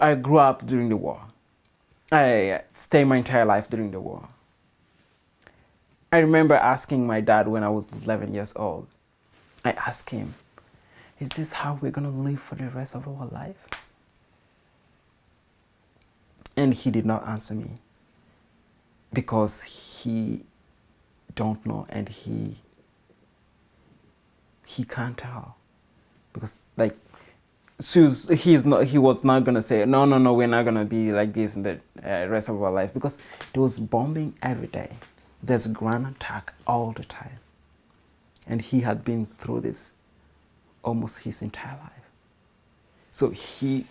I grew up during the war. I stayed my entire life during the war. I remember asking my dad when I was 11 years old. I asked him, is this how we're going to live for the rest of our lives? And he did not answer me because he don't know and he he can't tell because like Sue's, he's not, he was not going to say, no, no, no, we're not going to be like this in the uh, rest of our life because there was bombing every day. There's ground attack all the time. And he had been through this almost his entire life. So he,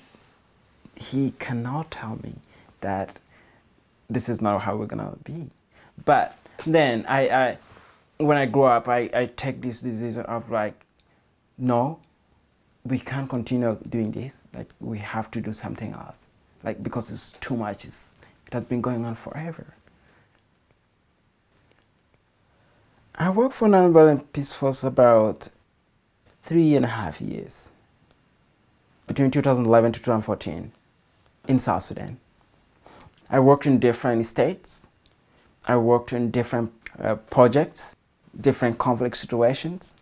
he cannot tell me that this is not how we're going to be. But then I, I, when I grow up, I, I take this decision of like, no, we can't continue doing this. Like we have to do something else. Like because it's too much. It's, it has been going on forever. I worked for Nonviolent Peaceforce about three and a half years between 2011 to 2014 in South Sudan. I worked in different states. I worked in different uh, projects, different conflict situations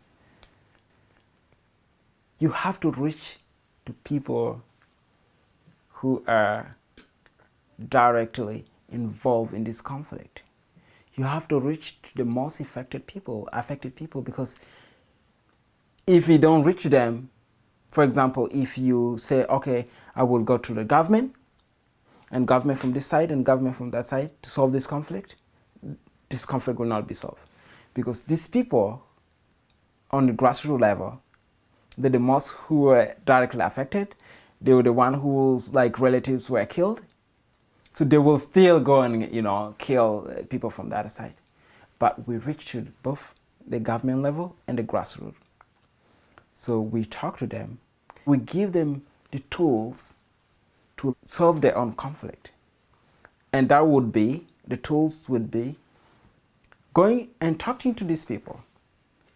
you have to reach to people who are directly involved in this conflict. You have to reach to the most affected people, affected people, because if you don't reach them, for example, if you say, okay, I will go to the government, and government from this side and government from that side to solve this conflict, this conflict will not be solved. Because these people on the grassroots level they're the most who were directly affected. They were the one whose like relatives were killed. So they will still go and, you know, kill uh, people from the other side. But we reached both the government level and the grassroots. So we talk to them. We give them the tools to solve their own conflict. And that would be, the tools would be going and talking to these people.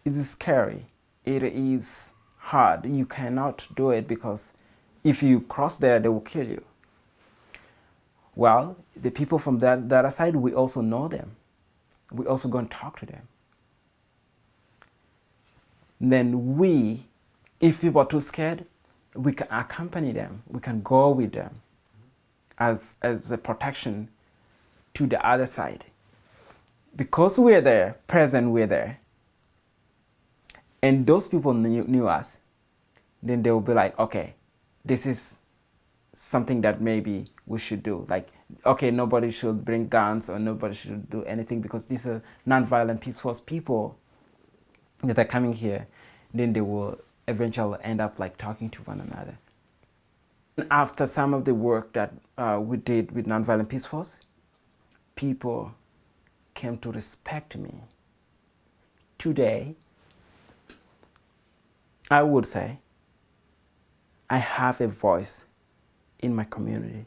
It is scary. It is hard. You cannot do it because if you cross there, they will kill you. Well, the people from that, that other side, we also know them. We also go and talk to them. then we, if people are too scared, we can accompany them. We can go with them as, as a protection to the other side. Because we're there, present we're there, and those people knew, knew us, then they will be like, okay, this is something that maybe we should do. Like, okay, nobody should bring guns or nobody should do anything because these are non-violent, peaceful people that are coming here. Then they will eventually end up like talking to one another. After some of the work that uh, we did with Nonviolent Peaceforce, people came to respect me. Today, I would say I have a voice in my community.